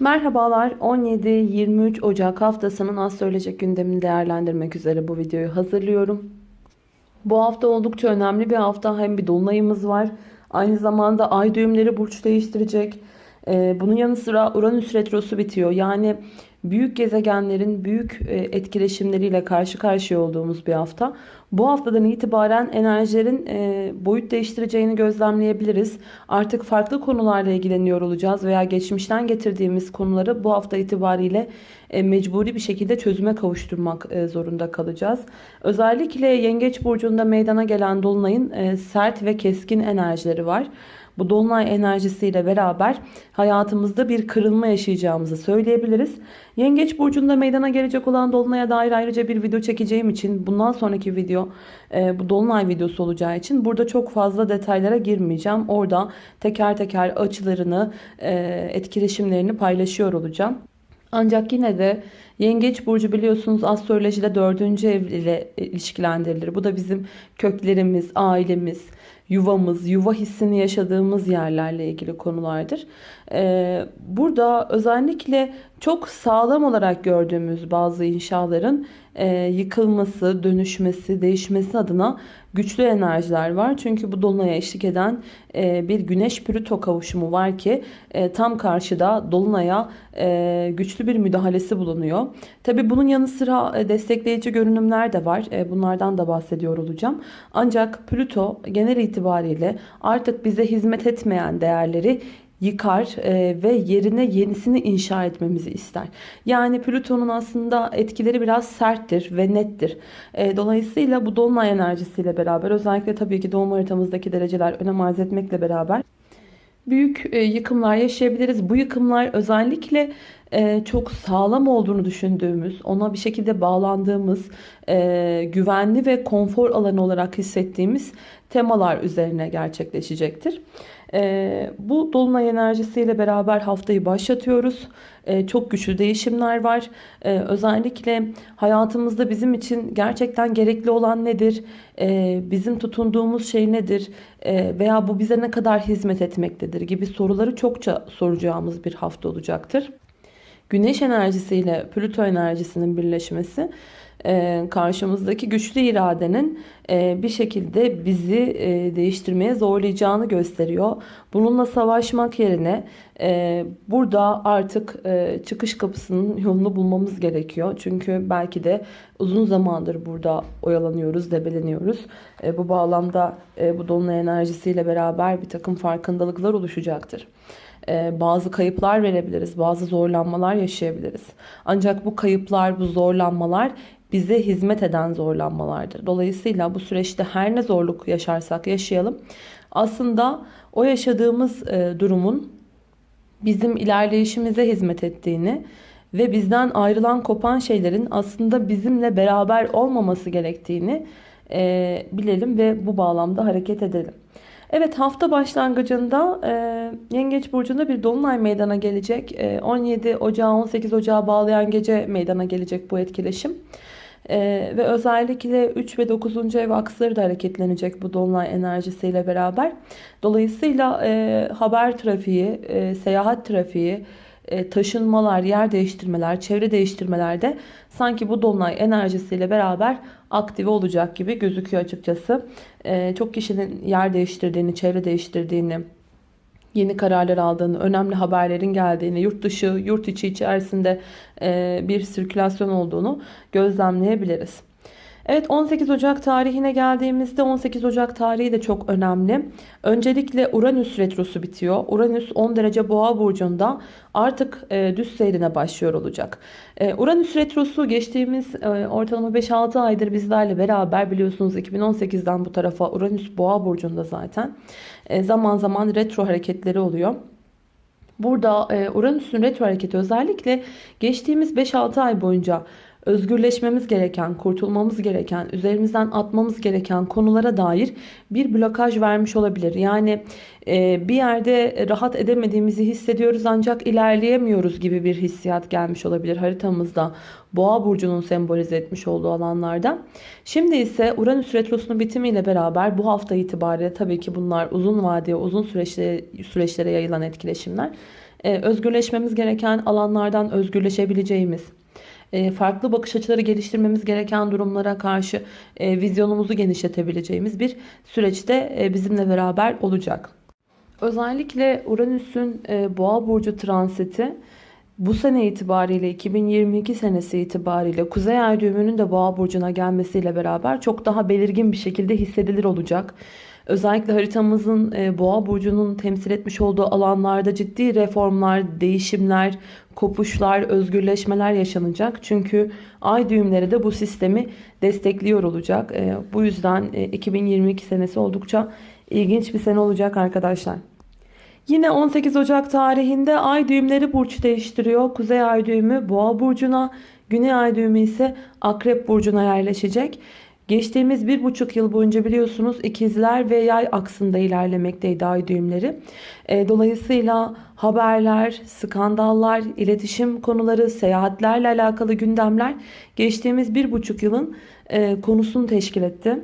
Merhabalar 17-23 Ocak haftasının astrolojik gündemini değerlendirmek üzere bu videoyu hazırlıyorum. Bu hafta oldukça önemli bir hafta. Hem bir dolunayımız var. Aynı zamanda ay düğümleri burç değiştirecek. Ee, bunun yanı sıra Uranüs retrosu bitiyor. Yani büyük gezegenlerin büyük e, etkileşimleriyle karşı karşıya olduğumuz bir hafta. Bu haftadan itibaren enerjilerin e, boyut değiştireceğini gözlemleyebiliriz. Artık farklı konularla ilgileniyor olacağız veya geçmişten getirdiğimiz konuları bu hafta itibariyle e, mecburi bir şekilde çözüme kavuşturmak zorunda kalacağız. Özellikle Yengeç Burcu'nda meydana gelen Dolunay'ın sert ve keskin enerjileri var. Bu dolunay enerjisiyle beraber hayatımızda bir kırılma yaşayacağımızı söyleyebiliriz. Yengeç burcunda meydana gelecek olan dolunaya dair ayrıca bir video çekeceğim için bundan sonraki video e, bu dolunay videosu olacağı için burada çok fazla detaylara girmeyeceğim. Orada teker teker açılarını, e, etkileşimlerini paylaşıyor olacağım. Ancak yine de Yengeç burcu biliyorsunuz astrolojide dördüncü ev ile ilişkilendirilir. Bu da bizim köklerimiz, ailemiz, yuvamız, yuva hissini yaşadığımız yerlerle ilgili konulardır. Ee, burada özellikle çok sağlam olarak gördüğümüz bazı inşaların e, yıkılması, dönüşmesi, değişmesi adına güçlü enerjiler var. Çünkü bu dolunaya eşlik eden e, bir güneş pürüto kavuşumu var ki e, tam karşıda dolunaya güçlü bir müdahalesi bulunuyor. Tabi bunun yanı sıra destekleyici görünümler de var. Bunlardan da bahsediyor olacağım. Ancak Plüto genel itibariyle artık bize hizmet etmeyen değerleri yıkar e, ve yerine yenisini inşa etmemizi ister. Yani Plüton'un aslında etkileri biraz serttir ve nettir. E, dolayısıyla bu dolunay enerjisiyle beraber özellikle tabii ki doğum haritamızdaki dereceler önem arz etmekle beraber büyük e, yıkımlar yaşayabiliriz. Bu yıkımlar özellikle çok sağlam olduğunu düşündüğümüz, ona bir şekilde bağlandığımız, güvenli ve konfor alanı olarak hissettiğimiz temalar üzerine gerçekleşecektir. E, bu dolunay enerjisiyle beraber haftayı başlatıyoruz. E, çok güçlü değişimler var. E, özellikle hayatımızda bizim için gerçekten gerekli olan nedir? Bizim tutunduğumuz şey nedir? Veya bu bize ne kadar hizmet etmektedir gibi soruları çokça soracağımız bir hafta olacaktır. Güneş enerjisiyle Plüto enerjisinin birleşmesi karşımızdaki güçlü iradenin e, bir şekilde bizi e, değiştirmeye zorlayacağını gösteriyor. Bununla savaşmak yerine burada artık çıkış kapısının yolunu bulmamız gerekiyor. Çünkü belki de uzun zamandır burada oyalanıyoruz, debeleniyoruz. Bu bağlamda bu dolunay enerjisiyle beraber bir takım farkındalıklar oluşacaktır bazı kayıplar verebiliriz, bazı zorlanmalar yaşayabiliriz. Ancak bu kayıplar, bu zorlanmalar bize hizmet eden zorlanmalardır. Dolayısıyla bu süreçte her ne zorluk yaşarsak yaşayalım aslında o yaşadığımız e, durumun bizim ilerleyişimize hizmet ettiğini ve bizden ayrılan kopan şeylerin aslında bizimle beraber olmaması gerektiğini e, bilelim ve bu bağlamda hareket edelim. Evet hafta başlangıcında e, Yengeç Burcu'nda bir Dolunay meydana gelecek. E, 17 Ocağı 18 Ocağı bağlayan gece meydana gelecek bu etkileşim. Ee, ve özellikle 3 ve 9. ev aksları da hareketlenecek bu dolunay enerjisiyle beraber. Dolayısıyla e, haber trafiği, e, seyahat trafiği, e, taşınmalar, yer değiştirmeler, çevre değiştirmelerde sanki bu dolunay enerjisiyle beraber aktive olacak gibi gözüküyor açıkçası. E, çok kişinin yer değiştirdiğini, çevre değiştirdiğini, yeni kararlar aldığını, önemli haberlerin geldiğini, yurt dışı, yurt içi içerisinde bir sirkülasyon olduğunu gözlemleyebiliriz. Evet 18 Ocak tarihine geldiğimizde 18 Ocak tarihi de çok önemli. Öncelikle Uranüs retrosu bitiyor. Uranüs 10 derece boğa burcunda artık e, düz seyrine başlıyor olacak. E, Uranüs retrosu geçtiğimiz e, ortalama 5-6 aydır bizlerle beraber biliyorsunuz 2018'den bu tarafa Uranüs boğa burcunda zaten. E, zaman zaman retro hareketleri oluyor. Burada e, Uranüs'ün retro hareketi özellikle geçtiğimiz 5-6 ay boyunca özgürleşmemiz gereken, kurtulmamız gereken, üzerimizden atmamız gereken konulara dair bir blokaj vermiş olabilir. Yani e, bir yerde rahat edemediğimizi hissediyoruz ancak ilerleyemiyoruz gibi bir hissiyat gelmiş olabilir haritamızda. Boğa burcunun sembolize etmiş olduğu alanlarda. Şimdi ise Uranüs retrosunun bitimiyle beraber bu hafta itibariyle tabii ki bunlar uzun vadeye, uzun süreçlere, süreçlere yayılan etkileşimler. e, özgürleşmemiz gereken alanlardan özgürleşebileceğimiz, e, farklı bakış açıları geliştirmemiz gereken durumlara karşı e, vizyonumuzu genişletebileceğimiz bir süreçte e, bizimle beraber olacak. Özellikle Uranüs'ün Boğa burcu transiti bu sene itibariyle 2022 senesi itibariyle Kuzey Ay düğümünün de Boğa burcuna gelmesiyle beraber çok daha belirgin bir şekilde hissedilir olacak. Özellikle haritamızın e, Boğa burcunun temsil etmiş olduğu alanlarda ciddi reformlar, değişimler, kopuşlar, özgürleşmeler yaşanacak. Çünkü ay düğümleri de bu sistemi destekliyor olacak. E, bu yüzden 2022 senesi oldukça ilginç bir sene olacak arkadaşlar. Yine 18 Ocak tarihinde ay düğümleri burç değiştiriyor. Kuzey ay düğümü boğa burcuna, güney ay düğümü ise akrep burcuna yerleşecek. Geçtiğimiz bir buçuk yıl boyunca biliyorsunuz ikizler ve yay aksında ilerlemekteydi ay düğümleri. E, dolayısıyla haberler, skandallar, iletişim konuları, seyahatlerle alakalı gündemler geçtiğimiz bir buçuk yılın e, konusunu teşkil etti.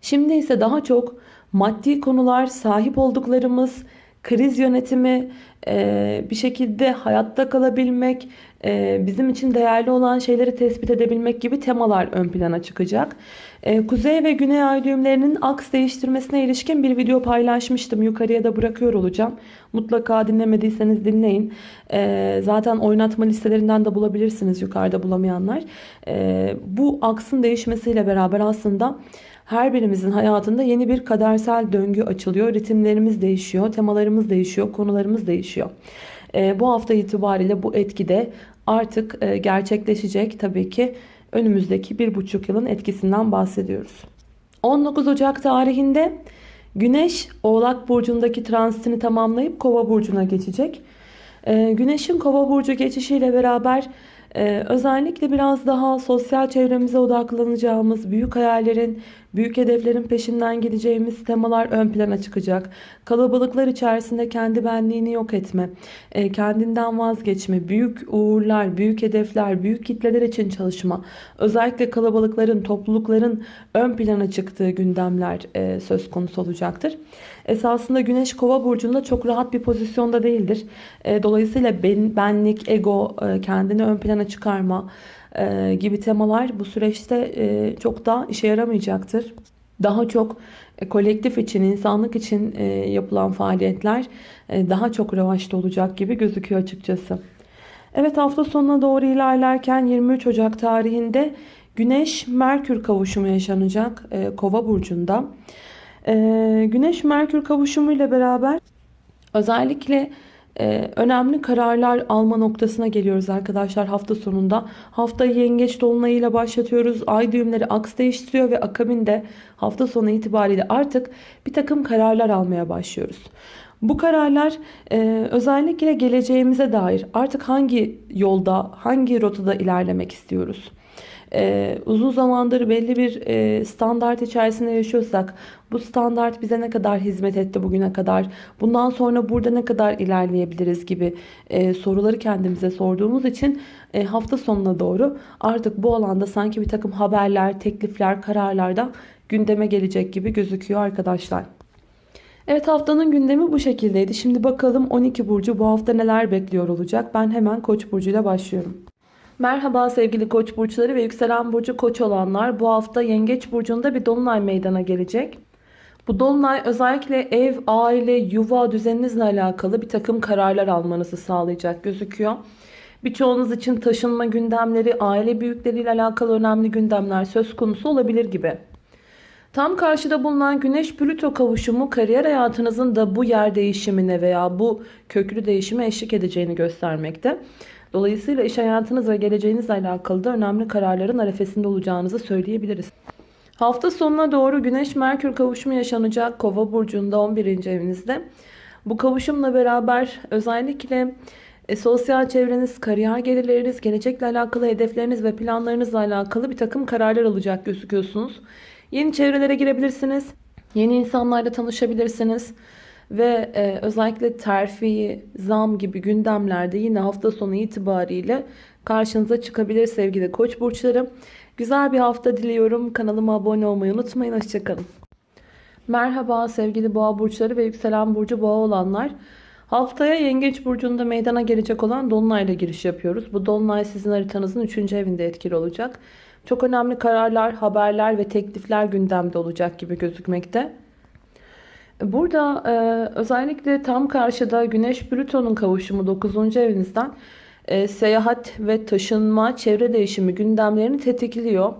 Şimdi ise daha çok maddi konular, sahip olduklarımız, kriz yönetimi, e, bir şekilde hayatta kalabilmek, e, bizim için değerli olan şeyleri tespit edebilmek gibi temalar ön plana çıkacak. E, Kuzey ve Güney ay düğümlerinin aks değiştirmesine ilişkin bir video paylaşmıştım. Yukarıya da bırakıyor olacağım. Mutlaka dinlemediyseniz dinleyin. Zaten oynatma listelerinden de bulabilirsiniz yukarıda bulamayanlar. Bu aksın değişmesiyle beraber aslında her birimizin hayatında yeni bir kadersel döngü açılıyor. Ritimlerimiz değişiyor, temalarımız değişiyor, konularımız değişiyor. E, bu hafta itibariyle bu etki de artık e, gerçekleşecek. Tabii ki önümüzdeki bir buçuk yılın etkisinden bahsediyoruz. 19 Ocak tarihinde Güneş Oğlak Burcu'ndaki transitini tamamlayıp Kova Burcu'na geçecek. E, Güneş'in Kova Burcu geçişiyle beraber ee, özellikle biraz daha sosyal çevremize odaklanacağımız, büyük hayallerin, büyük hedeflerin peşinden gideceğimiz temalar ön plana çıkacak. Kalabalıklar içerisinde kendi benliğini yok etme, e, kendinden vazgeçme, büyük uğurlar, büyük hedefler, büyük kitleler için çalışma. Özellikle kalabalıkların, toplulukların ön plana çıktığı gündemler e, söz konusu olacaktır. Esasında Güneş Kova burcunda çok rahat bir pozisyonda değildir. E, dolayısıyla ben, benlik, ego, kendini ön plana çıkarma gibi temalar bu süreçte çok da işe yaramayacaktır. Daha çok e, kolektif için, insanlık için e, yapılan faaliyetler e, daha çok revaçta olacak gibi gözüküyor açıkçası. Evet hafta sonuna doğru ilerlerken 23 Ocak tarihinde Güneş Merkür kavuşumu yaşanacak Kova burcunda. Güneş Merkür kavuşumu ile beraber özellikle ee, önemli kararlar alma noktasına geliyoruz arkadaşlar hafta sonunda. Hafta yengeç dolunayıyla başlatıyoruz. Ay düğümleri aks değiştiriyor ve akabinde hafta sonu itibariyle artık bir takım kararlar almaya başlıyoruz. Bu kararlar e, özellikle geleceğimize dair artık hangi yolda, hangi rotada ilerlemek istiyoruz? E, uzun zamandır belli bir e, standart içerisinde yaşıyorsak bu standart bize ne kadar hizmet etti bugüne kadar bundan sonra burada ne kadar ilerleyebiliriz gibi e, soruları kendimize sorduğumuz için e, hafta sonuna doğru artık bu alanda sanki bir takım haberler, teklifler, kararlar da gündeme gelecek gibi gözüküyor arkadaşlar. Evet haftanın gündemi bu şekildeydi. Şimdi bakalım 12 burcu bu hafta neler bekliyor olacak. Ben hemen Koç burcuyla başlıyorum. Merhaba sevgili koç burçları ve yükselen burcu koç olanlar. Bu hafta yengeç burcunda bir dolunay meydana gelecek. Bu dolunay özellikle ev, aile, yuva düzeninizle alakalı bir takım kararlar almanızı sağlayacak gözüküyor. Birçoğunuz için taşınma gündemleri, aile büyükleriyle alakalı önemli gündemler söz konusu olabilir gibi. Tam karşıda bulunan Güneş-Plüto kavuşumu kariyer hayatınızın da bu yer değişimine veya bu köklü değişime eşlik edeceğini göstermekte. Dolayısıyla iş hayatınız ve geleceğinizle alakalı da önemli kararların arefesinde olacağınızı söyleyebiliriz. Hafta sonuna doğru Güneş-Merkür kavuşumu yaşanacak Kova burcunda 11. evinizde. Bu kavuşumla beraber özellikle e, sosyal çevreniz, kariyer gelirleriniz, gelecekle alakalı hedefleriniz ve planlarınızla alakalı bir takım kararlar alacak gözüküyorsunuz. Yeni çevrelere girebilirsiniz. Yeni insanlarla tanışabilirsiniz. Ve e, özellikle terfi, zam gibi gündemlerde yine hafta sonu itibariyle karşınıza çıkabilir sevgili koç burçları. Güzel bir hafta diliyorum. Kanalıma abone olmayı unutmayın. Hoşçakalın. Merhaba sevgili boğa burçları ve yükselen burcu boğa olanlar. Haftaya Yengeç Burcu'nda meydana gelecek olan Dolunay'la giriş yapıyoruz. Bu Dolunay sizin haritanızın 3. evinde etkili olacak. Çok önemli kararlar, haberler ve teklifler gündemde olacak gibi gözükmekte. Burada e, özellikle tam karşıda Güneş Plüton'un kavuşumu 9. evinizden e, seyahat ve taşınma, çevre değişimi gündemlerini tetikliyor.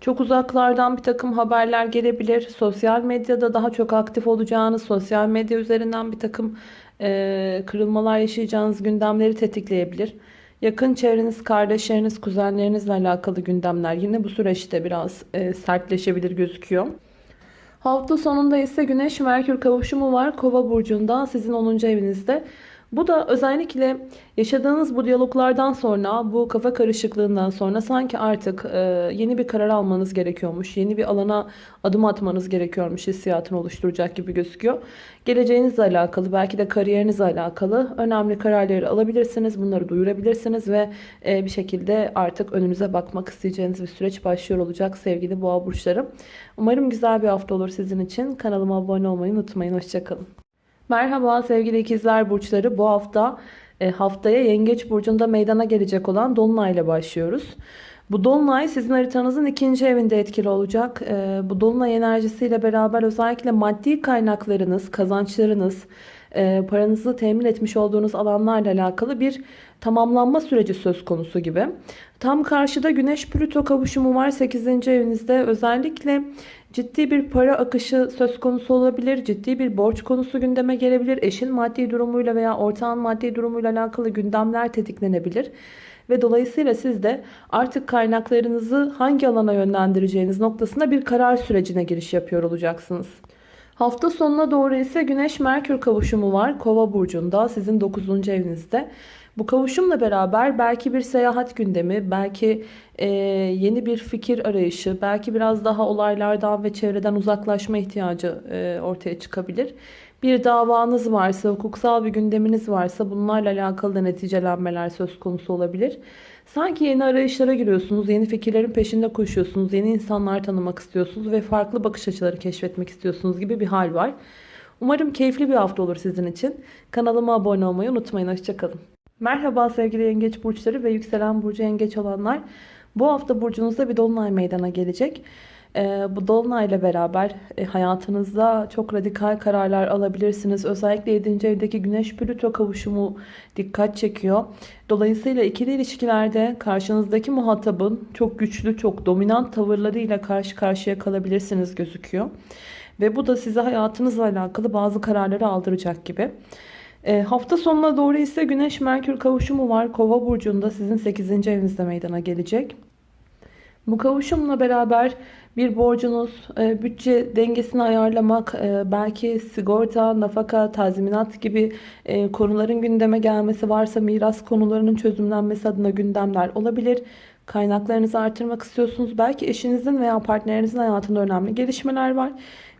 Çok uzaklardan bir takım haberler gelebilir. Sosyal medyada daha çok aktif olacağınız, sosyal medya üzerinden bir takım e, kırılmalar yaşayacağınız gündemleri tetikleyebilir. Yakın çevreniz, kardeşleriniz, kuzenlerinizle alakalı gündemler yine bu süreçte biraz e, sertleşebilir gözüküyor. Hafta sonunda ise Güneş Merkür kavuşumu var Kova burcunda sizin 10. evinizde. Bu da özellikle yaşadığınız bu diyaloglardan sonra, bu kafa karışıklığından sonra sanki artık e, yeni bir karar almanız gerekiyormuş. Yeni bir alana adım atmanız gerekiyormuş hissiyatını oluşturacak gibi gözüküyor. Geleceğinizle alakalı, belki de kariyerinizle alakalı önemli kararları alabilirsiniz. Bunları duyurabilirsiniz ve e, bir şekilde artık önünüze bakmak isteyeceğiniz bir süreç başlıyor olacak sevgili boğa burçları. Umarım güzel bir hafta olur sizin için. Kanalıma abone olmayı unutmayın. Hoşçakalın. Merhaba sevgili ikizler burçları. Bu hafta e, haftaya Yengeç burcunda meydana gelecek olan Dolunay ile başlıyoruz. Bu Dolunay sizin haritanızın ikinci evinde etkili olacak. E, bu Dolunay enerjisiyle beraber özellikle maddi kaynaklarınız, kazançlarınız, e, paranızı temin etmiş olduğunuz alanlarla alakalı bir tamamlanma süreci söz konusu gibi. Tam karşıda Güneş Plüto kavuşumu var 8. evinizde. Özellikle ciddi bir para akışı söz konusu olabilir. Ciddi bir borç konusu gündeme gelebilir. Eşin maddi durumuyla veya ortağın maddi durumuyla alakalı gündemler tetiklenebilir. Ve dolayısıyla siz de artık kaynaklarınızı hangi alana yönlendireceğiniz noktasında bir karar sürecine giriş yapıyor olacaksınız. Hafta sonuna doğru ise Güneş Merkür kavuşumu var. Kova burcunda sizin 9. evinizde. Bu kavuşumla beraber belki bir seyahat gündemi, belki e, yeni bir fikir arayışı, belki biraz daha olaylardan ve çevreden uzaklaşma ihtiyacı e, ortaya çıkabilir. Bir davanız varsa, hukuksal bir gündeminiz varsa bunlarla alakalı da neticelenmeler söz konusu olabilir. Sanki yeni arayışlara giriyorsunuz, yeni fikirlerin peşinde koşuyorsunuz, yeni insanlar tanımak istiyorsunuz ve farklı bakış açıları keşfetmek istiyorsunuz gibi bir hal var. Umarım keyifli bir hafta olur sizin için. Kanalıma abone olmayı unutmayın. Hoşçakalın. Merhaba sevgili yengeç burçları ve yükselen burcu yengeç olanlar. Bu hafta burcunuzda bir dolunay meydana gelecek. Ee, bu dolunay ile beraber e, hayatınızda çok radikal kararlar alabilirsiniz. Özellikle 7. evdeki güneş plüto kavuşumu dikkat çekiyor. Dolayısıyla ikili ilişkilerde karşınızdaki muhatabın çok güçlü, çok dominant tavırlarıyla karşı karşıya kalabilirsiniz gözüküyor. Ve bu da size hayatınızla alakalı bazı kararları aldıracak gibi. E, hafta sonuna doğru ise Güneş Merkür kavuşumu var. Kova burcunda sizin 8. evinizde meydana gelecek. Bu kavuşumla beraber bir borcunuz, e, bütçe dengesini ayarlamak, e, belki sigorta, nafaka, tazminat gibi konuların gündeme gelmesi varsa miras konularının çözümlenmesi adına gündemler olabilir. Kaynaklarınızı artırmak istiyorsunuz. Belki eşinizin veya partnerinizin hayatında önemli gelişmeler var.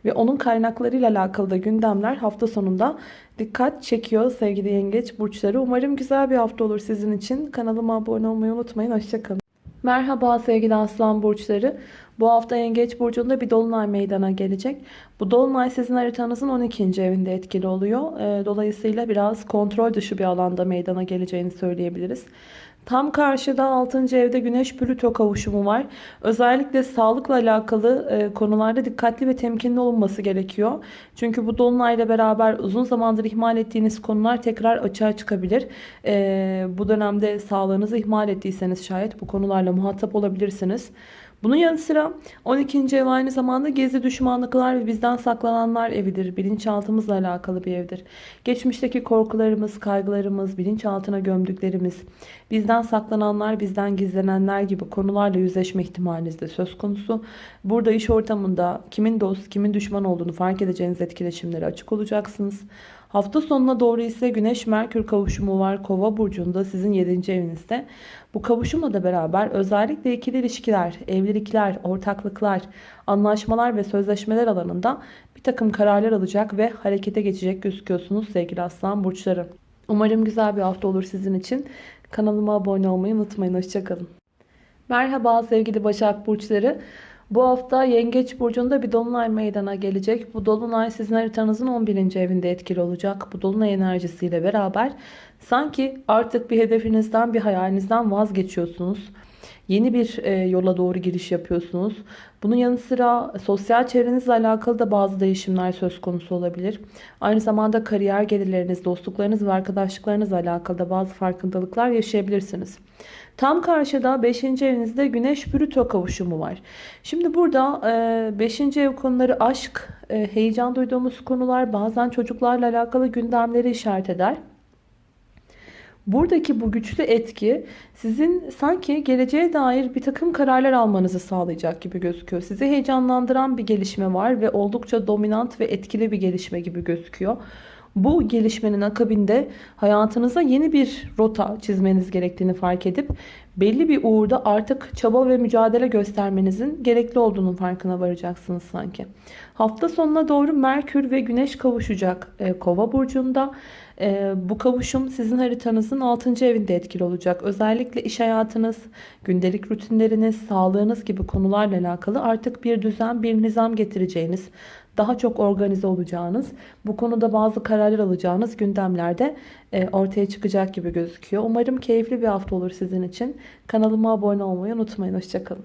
Ve onun kaynaklarıyla alakalı da gündemler hafta sonunda dikkat çekiyor sevgili yengeç burçları. Umarım güzel bir hafta olur sizin için. Kanalıma abone olmayı unutmayın. Hoşçakalın. Merhaba sevgili aslan burçları. Bu hafta yengeç burcunda bir dolunay meydana gelecek. Bu dolunay sizin haritanızın 12. evinde etkili oluyor. Ee, dolayısıyla biraz kontrol dışı bir alanda meydana geleceğini söyleyebiliriz. Tam karşıda 6. evde Güneş Plüto kavuşumu var. Özellikle sağlıkla alakalı e, konularda dikkatli ve temkinli olunması gerekiyor. Çünkü bu dolunayla beraber uzun zamandır ihmal ettiğiniz konular tekrar açığa çıkabilir. E, bu dönemde sağlığınızı ihmal ettiyseniz şayet bu konularla muhatap olabilirsiniz. Bunun yanı sıra 12. ev aynı zamanda gizli düşmanlıklar ve bizden saklananlar evidir. Bilinçaltımızla alakalı bir evdir. Geçmişteki korkularımız, kaygılarımız, bilinçaltına gömdüklerimiz, bizden saklananlar, bizden gizlenenler gibi konularla yüzleşme ihtimaliniz de söz konusu. Burada iş ortamında kimin dost, kimin düşman olduğunu fark edeceğiniz etkileşimlere açık olacaksınız. Hafta sonuna doğru ise Güneş Merkür kavuşumu var Kova burcunda sizin 7. evinizde. Bu kavuşumla da beraber özellikle ikili ilişkiler, evlilikler, ortaklıklar, anlaşmalar ve sözleşmeler alanında bir takım kararlar alacak ve harekete geçecek gözüküyorsunuz sevgili aslan burçları. Umarım güzel bir hafta olur sizin için. Kanalıma abone olmayı unutmayın. Hoşçakalın. Merhaba sevgili Başak Burçları. Bu hafta Yengeç Burcu'nda bir dolunay meydana gelecek. Bu dolunay sizin haritanızın 11. evinde etkili olacak. Bu dolunay enerjisiyle beraber sanki artık bir hedefinizden, bir hayalinizden vazgeçiyorsunuz. Yeni bir e, yola doğru giriş yapıyorsunuz. Bunun yanı sıra sosyal çevrenizle alakalı da bazı değişimler söz konusu olabilir. Aynı zamanda kariyer gelirleriniz, dostluklarınız ve arkadaşlıklarınızla alakalı da bazı farkındalıklar yaşayabilirsiniz. Tam karşıda 5. evinizde Güneş Plüto kavuşumu var. Şimdi burada 5. ev konuları aşk, e, heyecan duyduğumuz konular, bazen çocuklarla alakalı gündemleri işaret eder. Buradaki bu güçlü etki sizin sanki geleceğe dair bir takım kararlar almanızı sağlayacak gibi gözüküyor. Sizi heyecanlandıran bir gelişme var ve oldukça dominant ve etkili bir gelişme gibi gözüküyor. Bu gelişmenin akabinde hayatınıza yeni bir rota çizmeniz gerektiğini fark edip belli bir uğurda artık çaba ve mücadele göstermenizin gerekli olduğunun farkına varacaksınız sanki. Hafta sonuna doğru Merkür ve Güneş kavuşacak e, Kova burcunda. E, bu kavuşum sizin haritanızın 6. evinde etkili olacak. Özellikle iş hayatınız, gündelik rutinleriniz, sağlığınız gibi konularla alakalı artık bir düzen, bir nizam getireceğiniz, daha çok organize olacağınız, bu konuda bazı kararlar alacağınız gündemlerde e, ortaya çıkacak gibi gözüküyor. Umarım keyifli bir hafta olur sizin için. Kanalıma abone olmayı unutmayın. Hoşçakalın.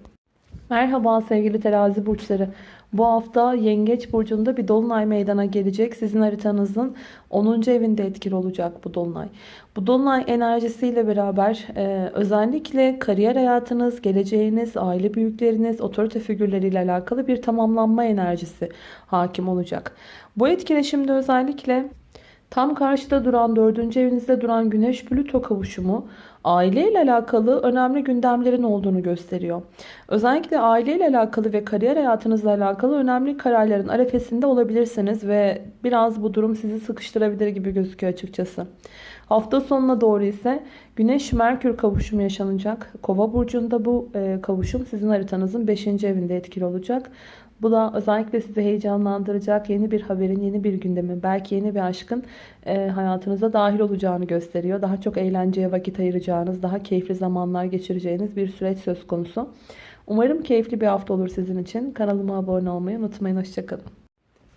Merhaba sevgili terazi burçları. Bu hafta Yengeç Burcu'nda bir dolunay meydana gelecek. Sizin haritanızın 10. evinde etkili olacak bu dolunay. Bu dolunay enerjisiyle beraber e, özellikle kariyer hayatınız, geleceğiniz, aile büyükleriniz, otorite figürleriyle alakalı bir tamamlanma enerjisi hakim olacak. Bu etkileşimde özellikle tam karşıda duran 4. evinizde duran Güneş Plüto kavuşumu aile ile alakalı önemli gündemlerin olduğunu gösteriyor. Özellikle aile ile alakalı ve kariyer hayatınızla alakalı önemli kararların arefesinde olabilirsiniz ve biraz bu durum sizi sıkıştırabilir gibi gözüküyor açıkçası. Hafta sonuna doğru ise Güneş Merkür kavuşumu yaşanacak. Kova burcunda bu kavuşum sizin haritanızın 5. evinde etkili olacak. Bu da özellikle sizi heyecanlandıracak yeni bir haberin, yeni bir gündemin, belki yeni bir aşkın e, hayatınıza dahil olacağını gösteriyor. Daha çok eğlenceye vakit ayıracağınız, daha keyifli zamanlar geçireceğiniz bir süreç söz konusu. Umarım keyifli bir hafta olur sizin için. Kanalıma abone olmayı unutmayın. Hoşçakalın.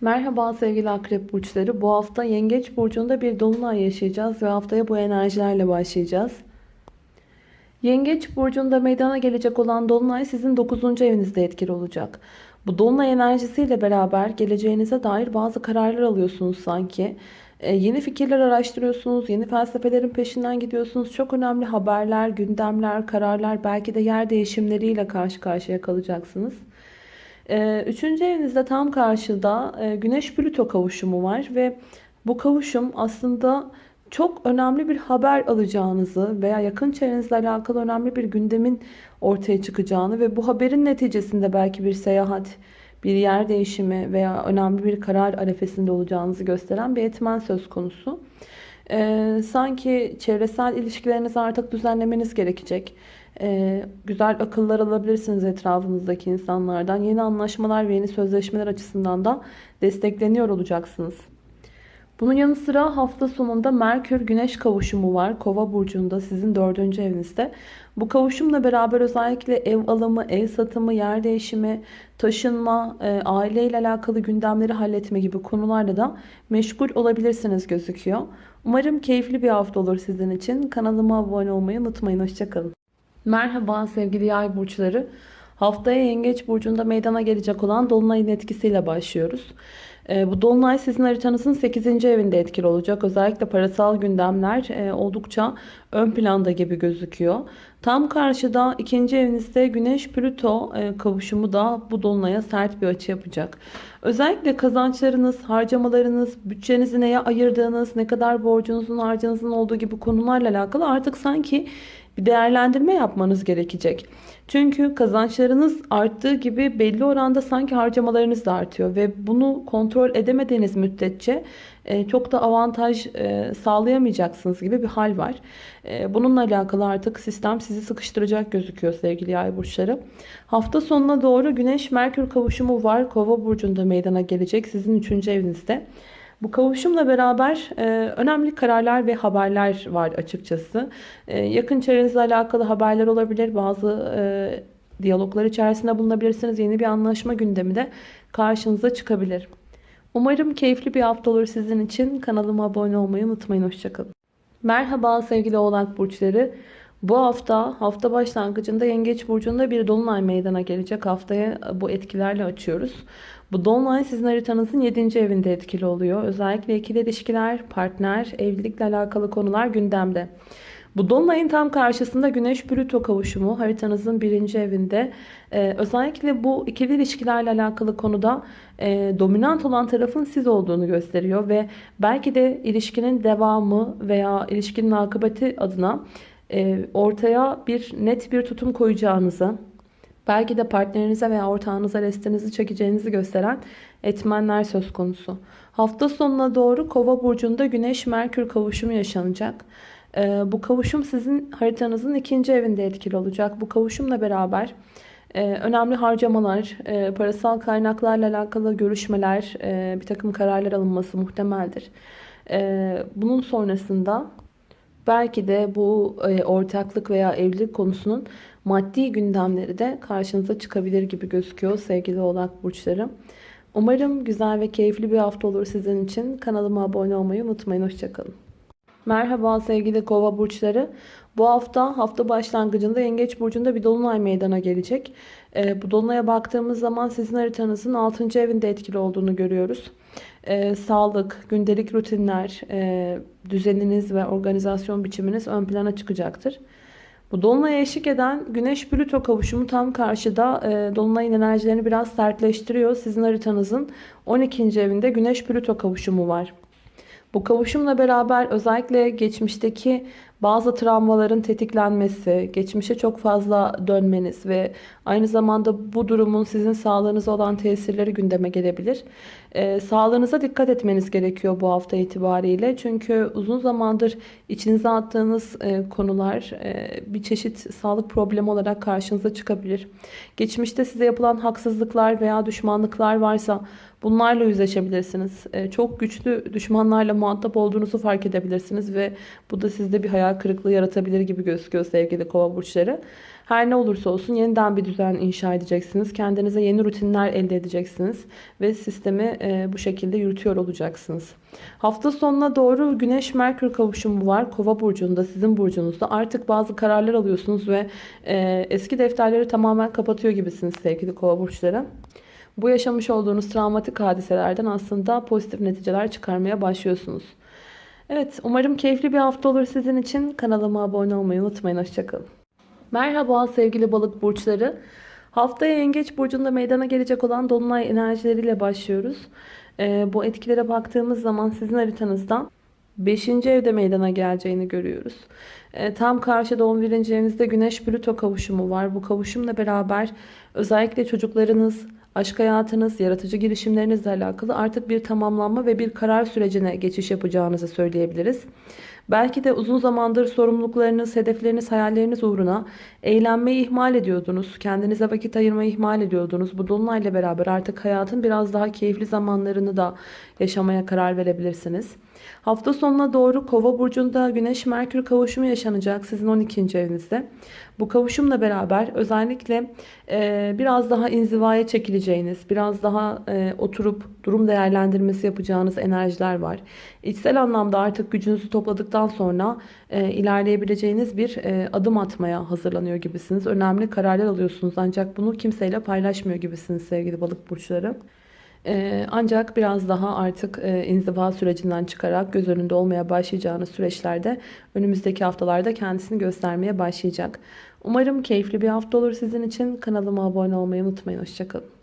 Merhaba sevgili akrep burçları. Bu hafta yengeç burcunda bir dolunay yaşayacağız ve haftaya bu enerjilerle başlayacağız. Yengeç burcunda meydana gelecek olan dolunay sizin 9. evinizde etkili olacak. Bu dolunay enerjisiyle beraber geleceğinize dair bazı kararlar alıyorsunuz sanki. Ee, yeni fikirler araştırıyorsunuz, yeni felsefelerin peşinden gidiyorsunuz. Çok önemli haberler, gündemler, kararlar, belki de yer değişimleriyle karşı karşıya kalacaksınız. Ee, üçüncü evinizde tam karşıda e, Güneş-Plüto kavuşumu var ve bu kavuşum aslında çok önemli bir haber alacağınızı veya yakın çevrenizle alakalı önemli bir gündemin ortaya çıkacağını ve bu haberin neticesinde belki bir seyahat, bir yer değişimi veya önemli bir karar arefesinde olacağınızı gösteren bir etmen söz konusu. Ee, sanki çevresel ilişkilerinizi artık düzenlemeniz gerekecek. Ee, güzel akıllar alabilirsiniz etrafınızdaki insanlardan. Yeni anlaşmalar ve yeni sözleşmeler açısından da destekleniyor olacaksınız. Bunun yanı sıra hafta sonunda Merkür Güneş kavuşumu var. Kova burcunda sizin dördüncü evinizde. Bu kavuşumla beraber özellikle ev alımı, ev satımı, yer değişimi, taşınma, e, aileyle alakalı gündemleri halletme gibi konularla da meşgul olabilirsiniz gözüküyor. Umarım keyifli bir hafta olur sizin için. Kanalıma abone olmayı unutmayın. Hoşçakalın. Merhaba sevgili yay burçları. Haftaya Yengeç Burcu'nda meydana gelecek olan Dolunay'ın etkisiyle başlıyoruz. E, bu Dolunay sizin haritanızın 8. evinde etkili olacak. Özellikle parasal gündemler e, oldukça ön planda gibi gözüküyor. Tam karşıda ikinci evinizde Güneş Plüto e, kavuşumu da bu Dolunay'a sert bir açı yapacak. Özellikle kazançlarınız, harcamalarınız, bütçenizi neye ayırdığınız, ne kadar borcunuzun, harcınızın olduğu gibi konularla alakalı artık sanki bir değerlendirme yapmanız gerekecek. Çünkü kazançlarınız arttığı gibi belli oranda sanki harcamalarınız da artıyor ve bunu kontrol edemediğiniz müddetçe e, çok da avantaj e, sağlayamayacaksınız gibi bir hal var. E, bununla alakalı artık sistem sizi sıkıştıracak gözüküyor sevgili yay burçları. Hafta sonuna doğru Güneş Merkür kavuşumu var. Kova burcunda meydana gelecek sizin 3. evinizde. Bu kavuşumla beraber e, önemli kararlar ve haberler var açıkçası. E, yakın çevrenizle alakalı haberler olabilir. Bazı e, diyaloglar içerisinde bulunabilirsiniz. Yeni bir anlaşma gündemi de karşınıza çıkabilir. Umarım keyifli bir hafta olur sizin için. Kanalıma abone olmayı unutmayın. Hoşçakalın. Merhaba sevgili oğlak burçları. Bu hafta hafta başlangıcında Yengeç Burcu'nda bir dolunay meydana gelecek. Haftaya bu etkilerle açıyoruz. Bu dolunay sizin haritanızın 7. evinde etkili oluyor. Özellikle ikili ilişkiler, partner, evlilikle alakalı konular gündemde. Bu dolunayın tam karşısında Güneş Plüto kavuşumu haritanızın birinci evinde. Ee, özellikle bu ikili ilişkilerle alakalı konuda e, dominant olan tarafın siz olduğunu gösteriyor ve belki de ilişkinin devamı veya ilişkinin akıbeti adına e, ortaya bir net bir tutum koyacağınızı, belki de partnerinize veya ortağınıza restinizi çekeceğinizi gösteren etmenler söz konusu. Hafta sonuna doğru Kova burcunda Güneş Merkür kavuşumu yaşanacak. Ee, bu kavuşum sizin haritanızın ikinci evinde etkili olacak. Bu kavuşumla beraber e, önemli harcamalar, e, parasal kaynaklarla alakalı görüşmeler, e, bir takım kararlar alınması muhtemeldir. Bunun sonrasında belki de bu ortaklık veya evlilik konusunun maddi gündemleri de karşınıza çıkabilir gibi gözüküyor sevgili oğlak burçları. Umarım güzel ve keyifli bir hafta olur sizin için. Kanalıma abone olmayı unutmayın. Hoşçakalın. Merhaba sevgili kova burçları. Bu hafta hafta başlangıcında yengeç burcunda bir dolunay meydana gelecek. Ee, bu dolunaya baktığımız zaman sizin haritanızın 6. evinde etkili olduğunu görüyoruz. Ee, sağlık, gündelik rutinler, e, düzeniniz ve organizasyon biçiminiz ön plana çıkacaktır. Bu dolunaya eşlik eden Güneş Plüto kavuşumu tam karşıda e, dolunayın enerjilerini biraz sertleştiriyor. Sizin haritanızın 12. evinde Güneş Plüto kavuşumu var. Bu kavuşumla beraber özellikle geçmişteki bazı travmaların tetiklenmesi, geçmişe çok fazla dönmeniz ve aynı zamanda bu durumun sizin sağlığınıza olan tesirleri gündeme gelebilir. Ee, sağlığınıza dikkat etmeniz gerekiyor bu hafta itibariyle. Çünkü uzun zamandır içinize attığınız e, konular e, bir çeşit sağlık problemi olarak karşınıza çıkabilir. Geçmişte size yapılan haksızlıklar veya düşmanlıklar varsa bunlarla yüzleşebilirsiniz. E, çok güçlü düşmanlarla muhatap olduğunuzu fark edebilirsiniz ve bu da sizde bir hayal kırıklığı yaratabilir gibi gözüküyor sevgili kova burçları. Her ne olursa olsun yeniden bir düzen inşa edeceksiniz. Kendinize yeni rutinler elde edeceksiniz. Ve sistemi e, bu şekilde yürütüyor olacaksınız. Hafta sonuna doğru Güneş-Merkür kavuşumu var. Kova burcunda, sizin burcunuzda. Artık bazı kararlar alıyorsunuz ve e, eski defterleri tamamen kapatıyor gibisiniz sevgili kova burçları. Bu yaşamış olduğunuz travmatik hadiselerden aslında pozitif neticeler çıkarmaya başlıyorsunuz. Evet umarım keyifli bir hafta olur sizin için. Kanalıma abone olmayı unutmayın. Hoşçakalın. Merhaba sevgili balık burçları. Haftaya yengeç burcunda meydana gelecek olan dolunay enerjileriyle başlıyoruz. Ee, bu etkilere baktığımız zaman sizin haritanızdan 5. evde meydana geleceğini görüyoruz. Ee, tam karşıda 11. evinizde Güneş Plüto kavuşumu var. Bu kavuşumla beraber özellikle çocuklarınız, aşk hayatınız, yaratıcı girişimlerinizle alakalı artık bir tamamlanma ve bir karar sürecine geçiş yapacağınızı söyleyebiliriz. Belki de uzun zamandır sorumluluklarınız, hedefleriniz, hayalleriniz uğruna eğlenmeyi ihmal ediyordunuz. Kendinize vakit ayırmayı ihmal ediyordunuz. Bu dolunayla beraber artık hayatın biraz daha keyifli zamanlarını da yaşamaya karar verebilirsiniz. Hafta sonuna doğru Kova burcunda Güneş Merkür kavuşumu yaşanacak sizin 12. evinizde. Bu kavuşumla beraber özellikle e, biraz daha inzivaya çekileceğiniz, biraz daha e, oturup durum değerlendirmesi yapacağınız enerjiler var. İçsel anlamda artık gücünüzü topladıktan sonra e, ilerleyebileceğiniz bir e, adım atmaya hazırlanıyor gibisiniz. Önemli kararlar alıyorsunuz ancak bunu kimseyle paylaşmıyor gibisiniz sevgili balık burçları. Ee, ancak biraz daha artık e, inziva sürecinden çıkarak göz önünde olmaya başlayacağınız süreçlerde önümüzdeki haftalarda kendisini göstermeye başlayacak. Umarım keyifli bir hafta olur sizin için. Kanalıma abone olmayı unutmayın. Hoşçakalın.